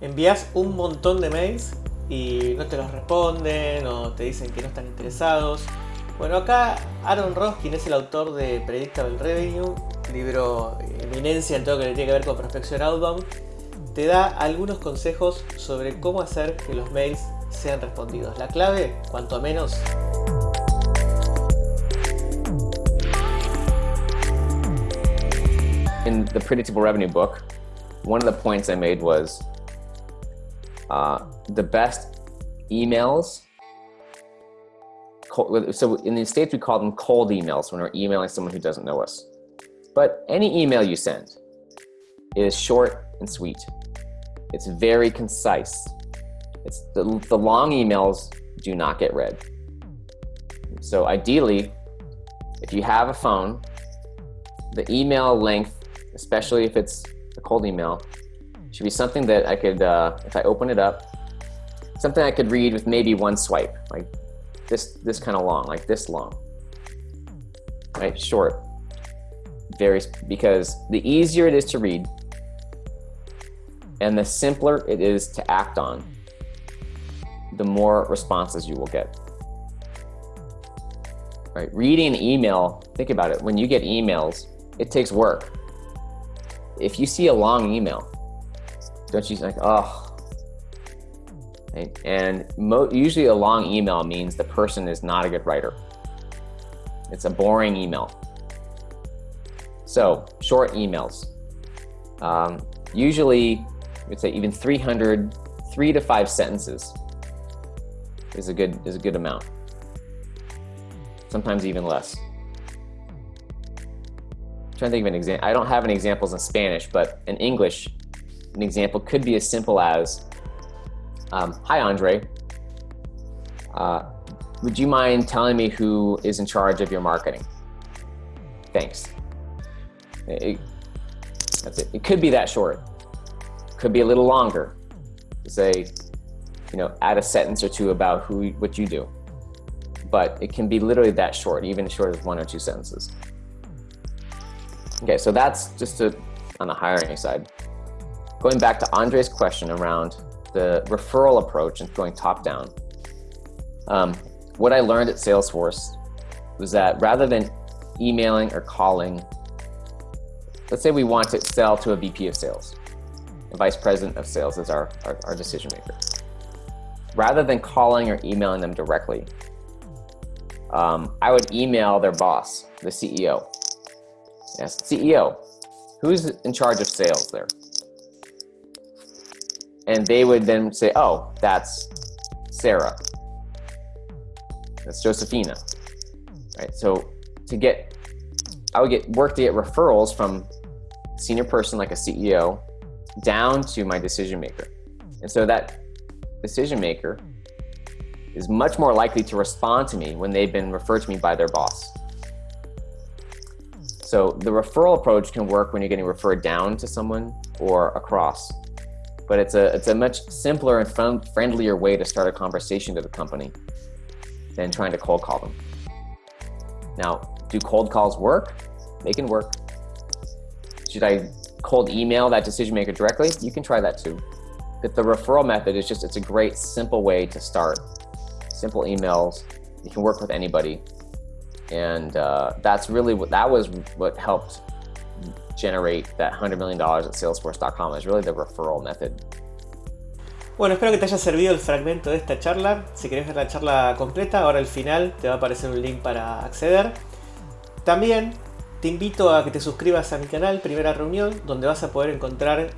envías un montón de mails y no te los responden o te dicen que no están interesados. Bueno, acá Aaron Ross, quien es el autor de Predictable Revenue, libro eminencia en todo lo que tiene que ver con prospección outbound, te da algunos consejos sobre cómo hacer que los mails sean respondidos. La clave, cuanto menos, In the predictable revenue book, one of the points I made was uh, the best emails. So in the States, we call them cold emails when we're emailing someone who doesn't know us. But any email you send is short and sweet. It's very concise. It's the, the long emails do not get read. So ideally, if you have a phone, the email length, especially if it's a cold email, should be something that I could, uh, if I open it up, something I could read with maybe one swipe, like this, this kind of long, like this long, right? Short, very, because the easier it is to read and the simpler it is to act on, the more responses you will get. Right, reading an email, think about it, when you get emails, it takes work. If you see a long email, don't you like, oh, and usually a long email means the person is not a good writer. It's a boring email. So short emails. Um, usually, would say even 300, three to five sentences is a good is a good amount. Sometimes even less. I'm trying to think of an example. I don't have any examples in Spanish, but in English, an example could be as simple as, um, "Hi, Andre. Uh, would you mind telling me who is in charge of your marketing? Thanks." It, that's it. It could be that short. Could be a little longer. Say, you know, add a sentence or two about who, what you do. But it can be literally that short, even as short as one or two sentences. Okay, so that's just to, on the hiring side. Going back to Andre's question around the referral approach and going top down. Um, what I learned at Salesforce was that rather than emailing or calling, let's say we want to sell to a VP of sales. a vice president of sales is our, our, our decision maker rather than calling or emailing them directly, um, I would email their boss, the CEO. Yes, CEO, who's in charge of sales there? And they would then say, oh, that's Sarah. That's Josephina. Right. So to get, I would get work to get referrals from senior person like a CEO down to my decision maker. And so that decision maker is much more likely to respond to me when they've been referred to me by their boss. So the referral approach can work when you're getting referred down to someone or across. But it's a, it's a much simpler and friendlier way to start a conversation with a company than trying to cold call them. Now, do cold calls work? They can work. Should I cold email that decision maker directly? You can try that too. But the referral method is just, it's a great, simple way to start. Simple emails, you can work with anybody. And uh, that's really what, that was what helped generate that $100 million at Salesforce.com is really the referral method. Bueno, espero que te haya servido el fragmento de esta charla. Si querés ver la charla completa, ahora al final te va a aparecer un link para acceder. También te invito a que te suscribas a mi canal Primera Reunión, donde vas a poder encontrar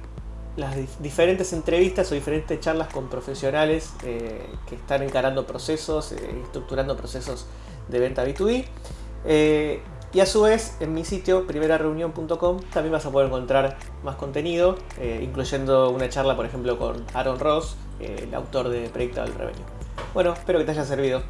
las diferentes entrevistas o diferentes charlas con profesionales eh, que están encarando procesos, eh, estructurando procesos de venta B2B. Eh, y a su vez, en mi sitio, primerareunión.com, también vas a poder encontrar más contenido, incluyendo una charla, por ejemplo, con Aaron Ross, el autor de Predictable Revenue. Bueno, espero que te haya servido.